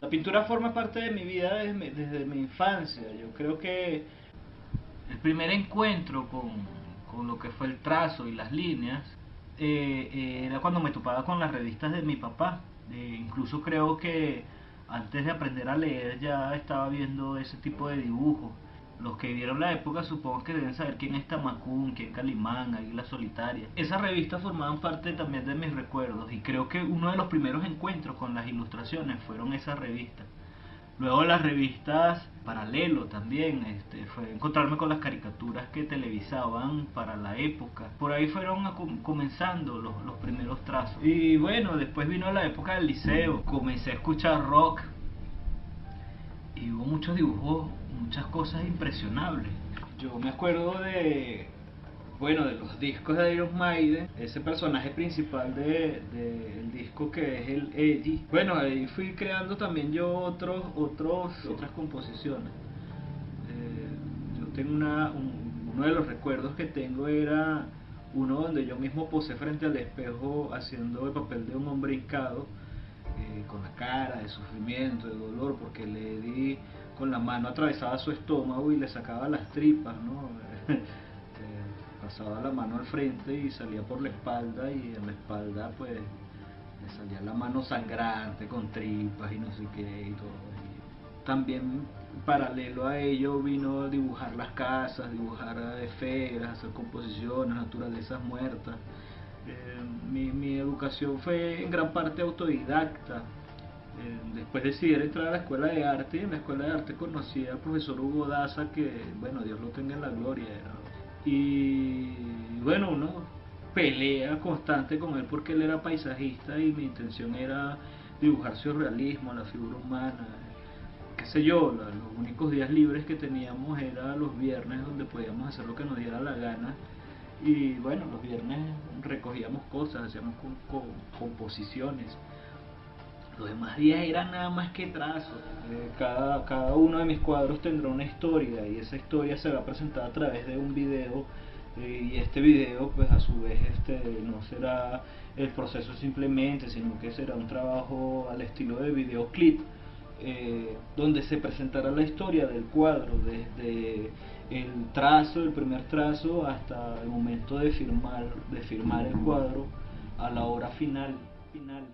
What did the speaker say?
La pintura forma parte de mi vida desde mi, infancia. Yo creo que el primer encuentro con, con lo que fue el trazo y las líneas eh, eh, era cuando me topaba con las revistas de mi papá. Eh, incluso creo que antes de aprender a leer ya estaba viendo ese tipo de dibujos. Los que vieron la época supongo que deben saber quién es Tamacún, quién Calimán, Águila Solitaria. Esas revistas formaban parte también de mis recuerdos y creo que uno de los primeros encuentros con las ilustraciones fueron esas revistas. Luego las revistas paralelo también, este, fue encontrarme con las caricaturas que televisaban para la época. Por ahí fueron comenzando los, los primeros trazos. Y bueno, después vino la época del liceo, comencé a escuchar rock y hubo muchos dibujos, muchas cosas impresionables. Yo me acuerdo de bueno, de los discos de Iron Maiden, ese personaje principal del de, disco que es el Eddie. Bueno, ahí fui creando también yo otros, otros, otras composiciones. Eh, yo tengo una, uno de los recuerdos que tengo era uno donde yo mismo posé frente al espejo haciendo el papel de un hombre hincado, eh, con la cara de sufrimiento, de dolor, porque le di con la mano atravesaba su estómago y le sacaba las tripas, ¿no? pasaba la mano al frente y salía por la espalda y en la espalda pues le salía la mano sangrante con tripas y no sé qué y todo. también paralelo a ello vino a dibujar las casas, dibujar esferas, hacer composiciones, naturalezas muertas. Eh, mi, mi, educación fue en gran parte autodidacta. Eh, después decidí entrar a la escuela de arte y en la escuela de arte conocí al profesor Hugo Daza que, bueno, Dios lo tenga en la gloria, y bueno, uno pelea constante con él porque él era paisajista y mi intención era dibujar surrealismo, la figura humana, qué sé yo, los únicos días libres que teníamos eran los viernes donde podíamos hacer lo que nos diera la gana y bueno, los viernes recogíamos cosas, hacíamos composiciones. Los demás días eran nada más que trazos. Eh, cada, cada uno de mis cuadros tendrá una historia y esa historia se va a a través de un video eh, y este video pues a su vez este no será el proceso simplemente sino que será un trabajo al estilo de videoclip eh, donde se presentará la historia del cuadro desde el trazo el primer trazo hasta el momento de firmar de firmar el cuadro a la hora final final